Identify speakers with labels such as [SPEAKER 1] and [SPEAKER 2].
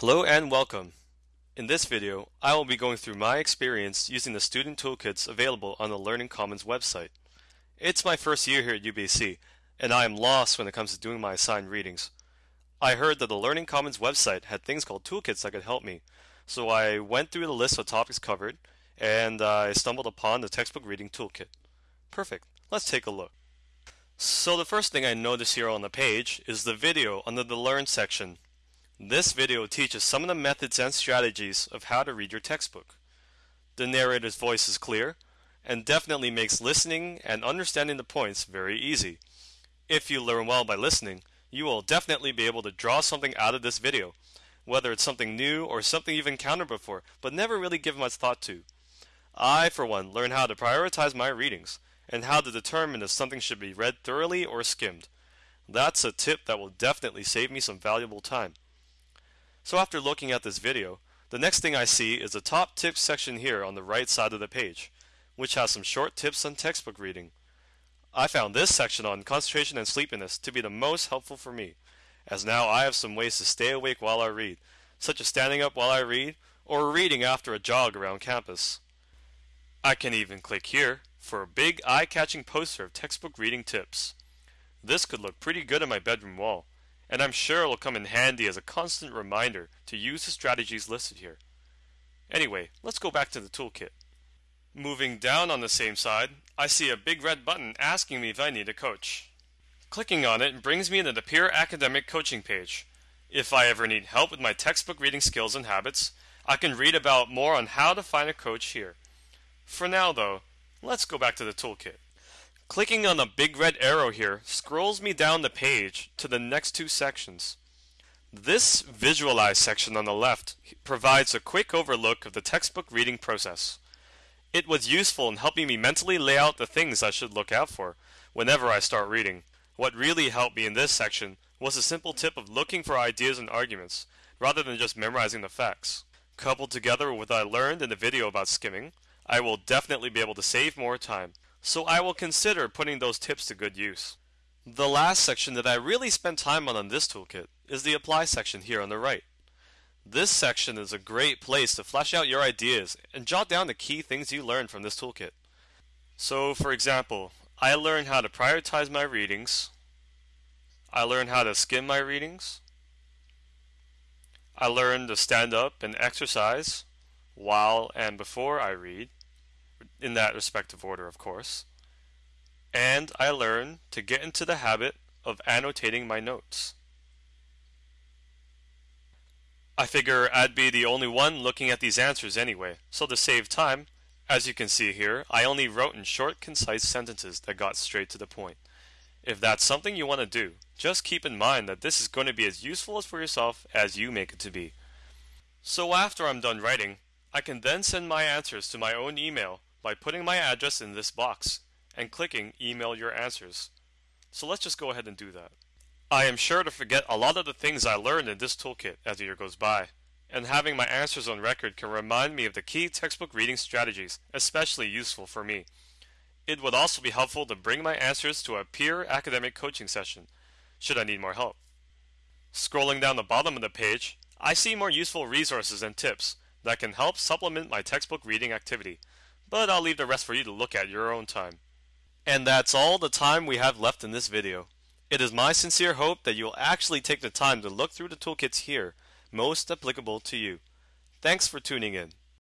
[SPEAKER 1] Hello and welcome. In this video, I will be going through my experience using the student toolkits available on the Learning Commons website. It's my first year here at UBC, and I am lost when it comes to doing my assigned readings. I heard that the Learning Commons website had things called toolkits that could help me, so I went through the list of topics covered, and I stumbled upon the textbook reading toolkit. Perfect. Let's take a look. So the first thing I notice here on the page is the video under the Learn section this video teaches some of the methods and strategies of how to read your textbook. The narrator's voice is clear and definitely makes listening and understanding the points very easy. If you learn well by listening, you will definitely be able to draw something out of this video, whether it's something new or something you've encountered before but never really given much thought to. I, for one, learn how to prioritize my readings and how to determine if something should be read thoroughly or skimmed. That's a tip that will definitely save me some valuable time. So after looking at this video, the next thing I see is the top tips section here on the right side of the page, which has some short tips on textbook reading. I found this section on concentration and sleepiness to be the most helpful for me, as now I have some ways to stay awake while I read, such as standing up while I read, or reading after a jog around campus. I can even click here for a big eye-catching poster of textbook reading tips. This could look pretty good on my bedroom wall, and I'm sure it will come in handy as a constant reminder to use the strategies listed here. Anyway, let's go back to the toolkit. Moving down on the same side, I see a big red button asking me if I need a coach. Clicking on it brings me to the Peer Academic Coaching page. If I ever need help with my textbook reading skills and habits, I can read about more on how to find a coach here. For now though, let's go back to the toolkit. Clicking on the big red arrow here scrolls me down the page to the next two sections. This Visualize section on the left provides a quick overlook of the textbook reading process. It was useful in helping me mentally lay out the things I should look out for whenever I start reading. What really helped me in this section was a simple tip of looking for ideas and arguments, rather than just memorizing the facts. Coupled together with what I learned in the video about skimming, I will definitely be able to save more time so I will consider putting those tips to good use. The last section that I really spent time on on this toolkit is the Apply section here on the right. This section is a great place to flesh out your ideas and jot down the key things you learned from this toolkit. So, for example, I learned how to prioritize my readings. I learned how to skim my readings. I learned to stand up and exercise while and before I read in that respective order, of course. And I learn to get into the habit of annotating my notes. I figure I'd be the only one looking at these answers anyway, so to save time, as you can see here, I only wrote in short, concise sentences that got straight to the point. If that's something you want to do, just keep in mind that this is going to be as useful as for yourself as you make it to be. So after I'm done writing, I can then send my answers to my own email by putting my address in this box and clicking email your answers. So let's just go ahead and do that. I am sure to forget a lot of the things I learned in this toolkit as the year goes by, and having my answers on record can remind me of the key textbook reading strategies, especially useful for me. It would also be helpful to bring my answers to a peer academic coaching session, should I need more help. Scrolling down the bottom of the page, I see more useful resources and tips that can help supplement my textbook reading activity but I'll leave the rest for you to look at your own time. And that's all the time we have left in this video. It is my sincere hope that you'll actually take the time to look through the toolkits here, most applicable to you. Thanks for tuning in.